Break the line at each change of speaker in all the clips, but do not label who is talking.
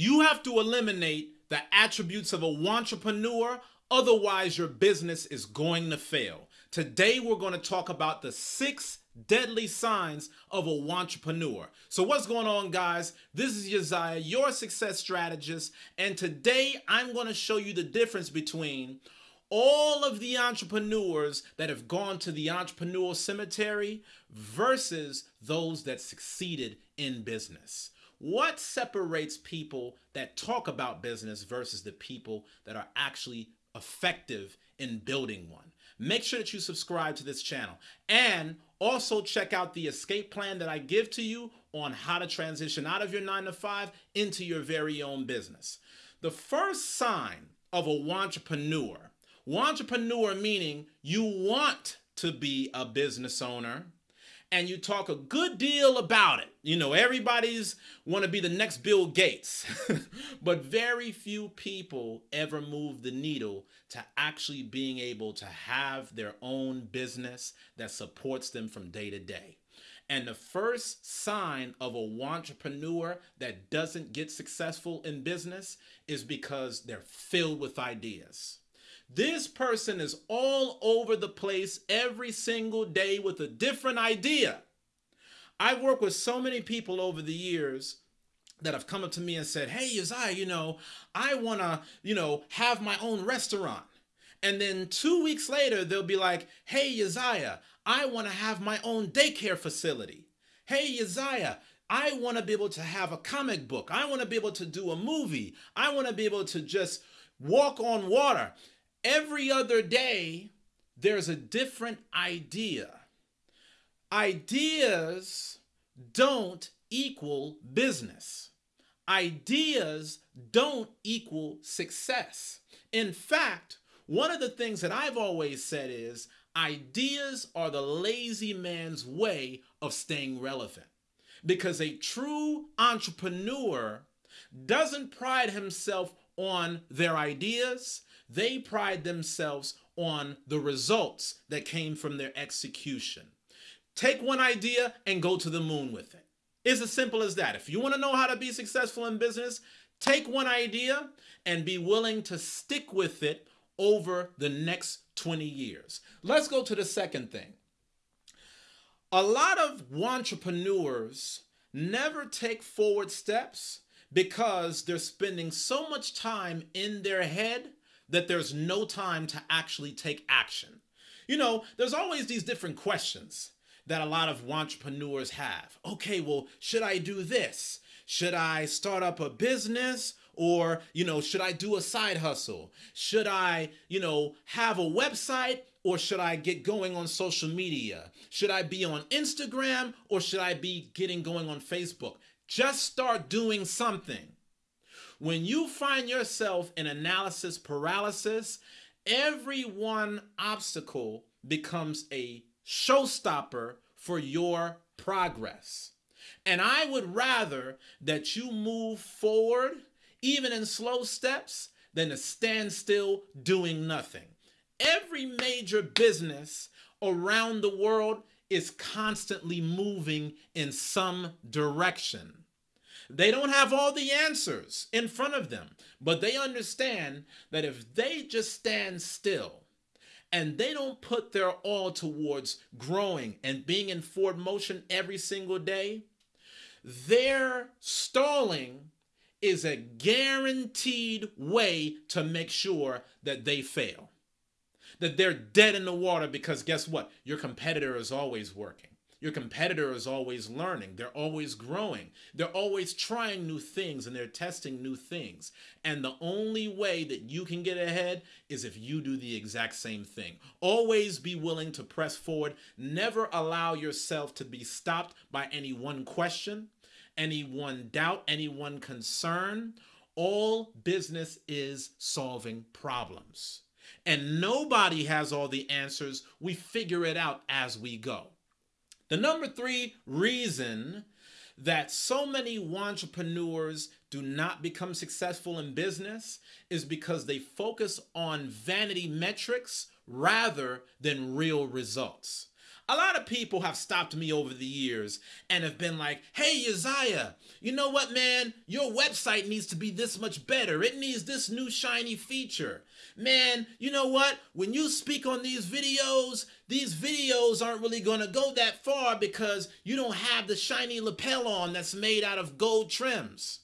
You have to eliminate the attributes of a wantrepreneur, otherwise, your business is going to fail. Today, we're going to talk about the six deadly signs of a wantrepreneur. So, what's going on, guys? This is Uzziah, your success strategist, and today I'm going to show you the difference between all of the entrepreneurs that have gone to the entrepreneurial cemetery versus those that succeeded in business. What separates people that talk about business versus the people that are actually effective in building one? Make sure that you subscribe to this channel and also check out the escape plan that I give to you on how to transition out of your nine to five into your very own business. The first sign of a wantrepreneur, wantrepreneur meaning you want to be a business owner, and you talk a good deal about it. You know, everybody's want to be the next Bill Gates, but very few people ever move the needle to actually being able to have their own business that supports them from day to day. And the first sign of a wantrepreneur that doesn't get successful in business is because they're filled with ideas. This person is all over the place every single day with a different idea. I've worked with so many people over the years that have come up to me and said, Hey, Uzziah, you know, I want to, you know, have my own restaurant. And then two weeks later, they'll be like, Hey, Uzziah, I want to have my own daycare facility. Hey, Uzziah, I want to be able to have a comic book. I want to be able to do a movie. I want to be able to just walk on water every other day, there's a different idea. Ideas don't equal business. Ideas don't equal success. In fact, one of the things that I've always said is ideas are the lazy man's way of staying relevant. Because a true entrepreneur doesn't pride himself on their ideas, they pride themselves on the results that came from their execution. Take one idea and go to the moon with it. It's as simple as that. If you want to know how to be successful in business, take one idea and be willing to stick with it over the next 20 years. Let's go to the second thing. A lot of entrepreneurs never take forward steps because they're spending so much time in their head that there's no time to actually take action. You know, there's always these different questions that a lot of entrepreneurs have. Okay, well, should I do this? Should I start up a business? Or, you know, should I do a side hustle? Should I, you know, have a website or should I get going on social media? Should I be on Instagram or should I be getting going on Facebook? Just start doing something. When you find yourself in analysis paralysis, every one obstacle becomes a showstopper for your progress. And I would rather that you move forward, even in slow steps, than to stand still doing nothing. Every major business around the world is constantly moving in some direction. They don't have all the answers in front of them, but they understand that if they just stand still and they don't put their all towards growing and being in forward motion every single day, their stalling is a guaranteed way to make sure that they fail. That they're dead in the water because guess what? Your competitor is always working. Your competitor is always learning. They're always growing. They're always trying new things and they're testing new things. And the only way that you can get ahead is if you do the exact same thing. Always be willing to press forward. Never allow yourself to be stopped by any one question, any one doubt, any one concern. All business is solving problems. And nobody has all the answers. We figure it out as we go. The number three reason that so many entrepreneurs do not become successful in business is because they focus on vanity metrics rather than real results. A lot of people have stopped me over the years and have been like, hey, Uzziah, you know what, man? Your website needs to be this much better. It needs this new shiny feature. Man, you know what? When you speak on these videos, these videos aren't really going to go that far because you don't have the shiny lapel on that's made out of gold trims.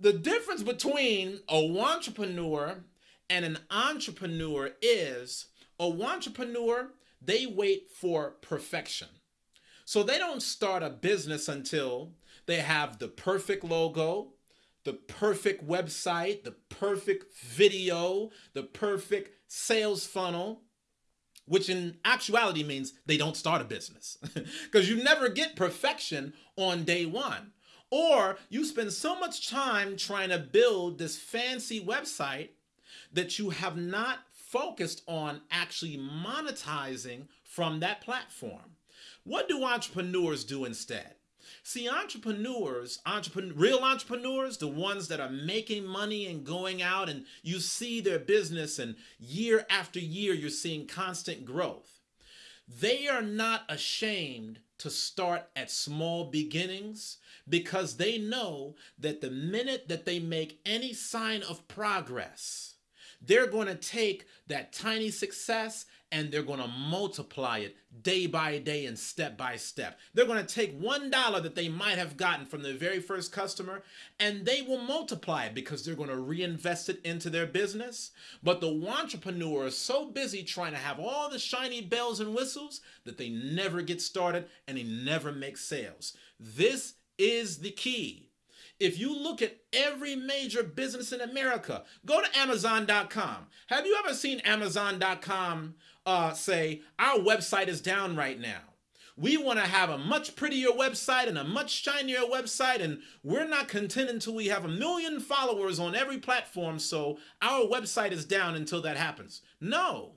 The difference between a wantrepreneur and an entrepreneur is a wantrepreneur they wait for perfection. So they don't start a business until they have the perfect logo, the perfect website, the perfect video, the perfect sales funnel, which in actuality means they don't start a business because you never get perfection on day one. Or you spend so much time trying to build this fancy website that you have not focused on actually monetizing from that platform. What do entrepreneurs do instead? See, entrepreneurs, entrepreneur, real entrepreneurs, the ones that are making money and going out and you see their business and year after year you're seeing constant growth. They are not ashamed to start at small beginnings because they know that the minute that they make any sign of progress, they're going to take that tiny success and they're going to multiply it day by day and step by step. They're going to take one dollar that they might have gotten from the very first customer and they will multiply it because they're going to reinvest it into their business. But the entrepreneur is so busy trying to have all the shiny bells and whistles that they never get started and they never make sales. This is the key if you look at every major business in America, go to Amazon.com. Have you ever seen Amazon.com uh, say, Our website is down right now? We want to have a much prettier website and a much shinier website, and we're not content until we have a million followers on every platform, so our website is down until that happens. No.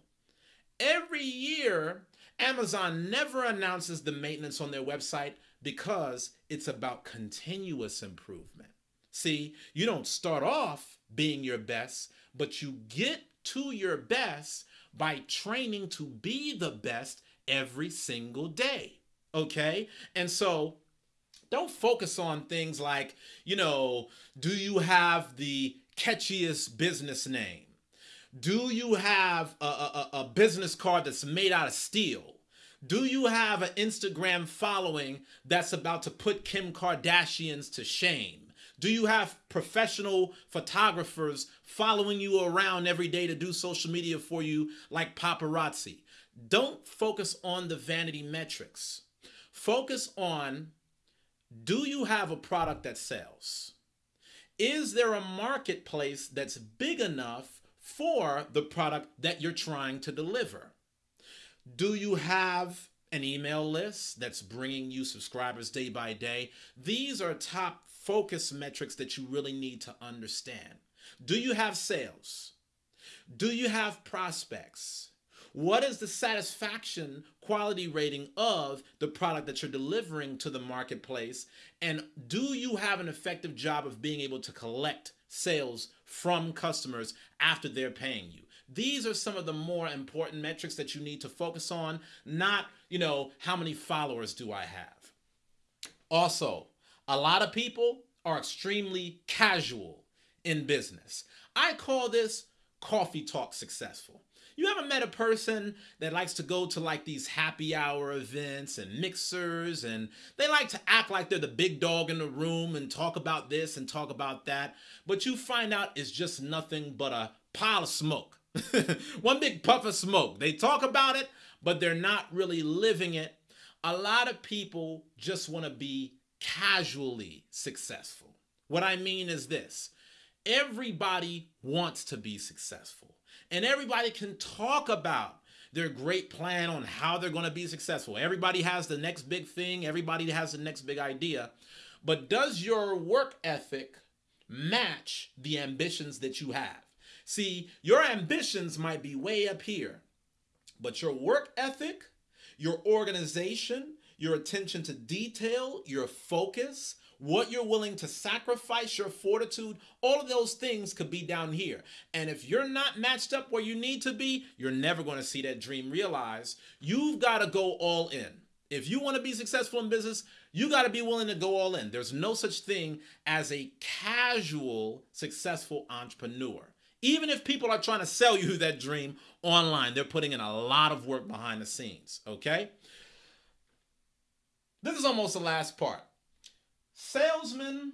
Every year, Amazon never announces the maintenance on their website because it's about continuous improvement. See, you don't start off being your best, but you get to your best by training to be the best every single day. Okay? And so don't focus on things like, you know, do you have the catchiest business name? Do you have a, a, a business card that's made out of steel? Do you have an Instagram following that's about to put Kim Kardashians to shame? Do you have professional photographers following you around every day to do social media for you like paparazzi? Don't focus on the vanity metrics. Focus on do you have a product that sells? Is there a marketplace that's big enough for the product that you're trying to deliver? Do you have an email list that's bringing you subscribers day by day? These are top focus metrics that you really need to understand. Do you have sales? Do you have prospects? What is the satisfaction quality rating of the product that you're delivering to the marketplace? And do you have an effective job of being able to collect sales from customers after they're paying you? These are some of the more important metrics that you need to focus on, not, you know, how many followers do I have? Also, a lot of people are extremely casual in business. I call this coffee talk successful. You ever met a person that likes to go to like these happy hour events and mixers and they like to act like they're the big dog in the room and talk about this and talk about that, but you find out it's just nothing but a pile of smoke. One big puff of smoke. They talk about it, but they're not really living it. A lot of people just want to be casually successful. What I mean is this everybody wants to be successful, and everybody can talk about their great plan on how they're going to be successful. Everybody has the next big thing, everybody has the next big idea. But does your work ethic match the ambitions that you have? See, your ambitions might be way up here, but your work ethic, your organization, your attention to detail, your focus, what you're willing to sacrifice, your fortitude, all of those things could be down here. And if you're not matched up where you need to be, you're never going to see that dream realized. You've got to go all in. If you want to be successful in business, you got to be willing to go all in. There's no such thing as a casual successful entrepreneur. Even if people are trying to sell you that dream online, they're putting in a lot of work behind the scenes, okay? This is almost the last part salesmen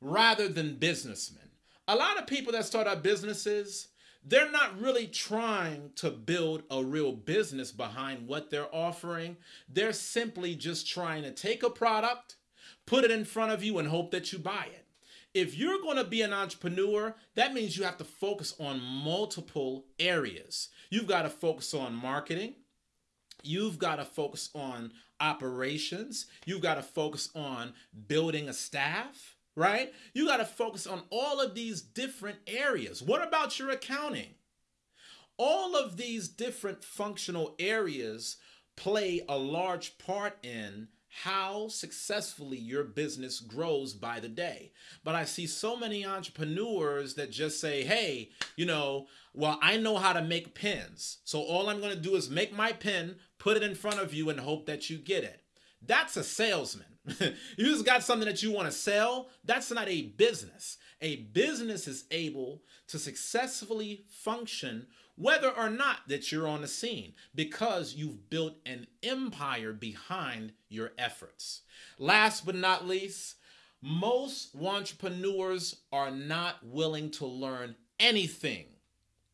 rather than businessmen. A lot of people that start up businesses, they're not really trying to build a real business behind what they're offering. They're simply just trying to take a product, put it in front of you, and hope that you buy it. If you're going to be an entrepreneur, that means you have to focus on multiple areas. You've got to focus on marketing. You've got to focus on operations. You've got to focus on building a staff, right? You got to focus on all of these different areas. What about your accounting? All of these different functional areas play a large part in how successfully your business grows by the day. But I see so many entrepreneurs that just say, hey, you know, well, I know how to make pens. So all I'm going to do is make my pen, put it in front of you, and hope that you get it. That's a salesman. you just got something that you want to sell. That's not a business. A business is able to successfully function whether or not that you're on the scene because you've built an empire behind your efforts. Last but not least, most entrepreneurs are not willing to learn anything,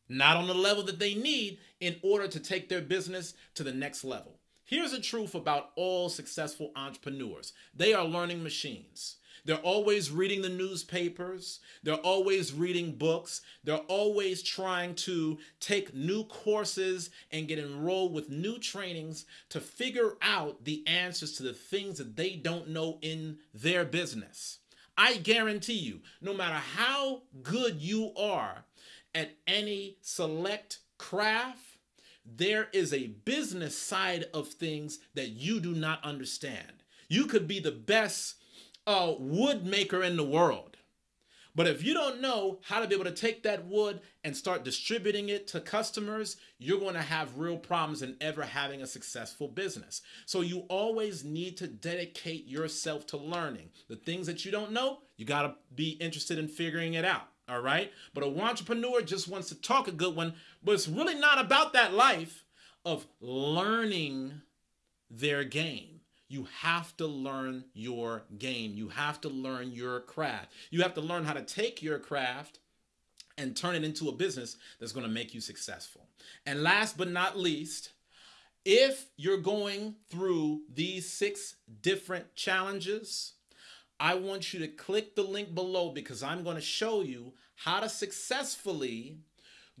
not on the level that they need in order to take their business to the next level. Here's the truth about all successful entrepreneurs they are learning machines. They're always reading the newspapers. They're always reading books. They're always trying to take new courses and get enrolled with new trainings to figure out the answers to the things that they don't know in their business. I guarantee you, no matter how good you are at any select craft, there is a business side of things that you do not understand. You could be the best a wood maker in the world. But if you don't know how to be able to take that wood and start distributing it to customers, you're going to have real problems in ever having a successful business. So you always need to dedicate yourself to learning. The things that you don't know, you got to be interested in figuring it out. All right. But a wantrepreneur just wants to talk a good one, but it's really not about that life of learning their game. You have to learn your game. You have to learn your craft. You have to learn how to take your craft and turn it into a business that's going to make you successful. And last but not least, if you're going through these six different challenges, I want you to click the link below because I'm going to show you how to successfully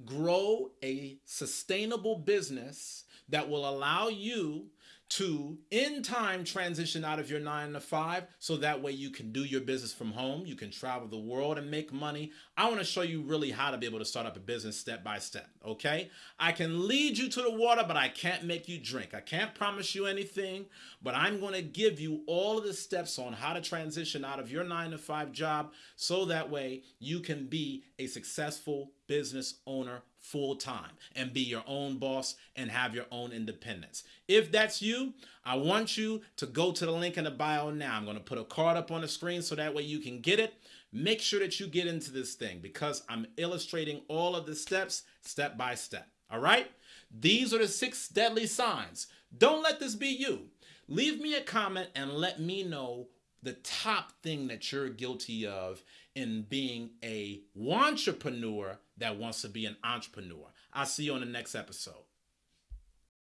grow a sustainable business that will allow you to in time transition out of your nine to five so that way you can do your business from home you can travel the world and make money. I want to show you really how to be able to start up a business step by step okay? I can lead you to the water but i can't make you drink. I can't promise you anything but i'm going to give you all of the steps on how to transition out of your nine to five job so that way you can be a successful business owner full time and be your own boss and have your own independence. If that's you, I want you to go to the link in the bio now. I'm going to put a card up on the screen so that way you can get it. Make sure that you get into this thing because I'm illustrating all of the steps step by step. All right? These are the six deadly signs. Don't let this be you. Leave me a comment and let me know the top thing that you're guilty of in being a wantrepreneur that wants to be an entrepreneur. I'll see you on the next episode.